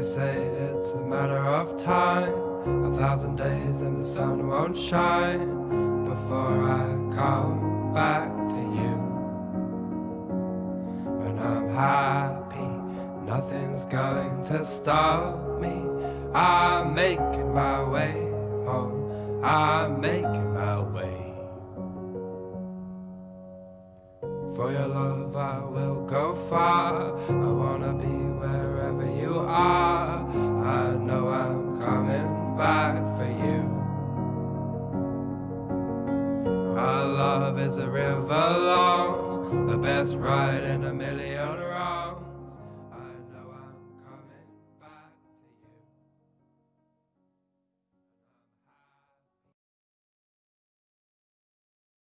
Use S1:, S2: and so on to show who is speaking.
S1: They say it's a matter of time, a thousand days and the sun won't shine before I come back to you. When I'm happy, nothing's going to stop me. I'm making my way home, I'm making my way. For your love, I will go far. I wanna coming back for you. Our love is a river long, the best ride in a million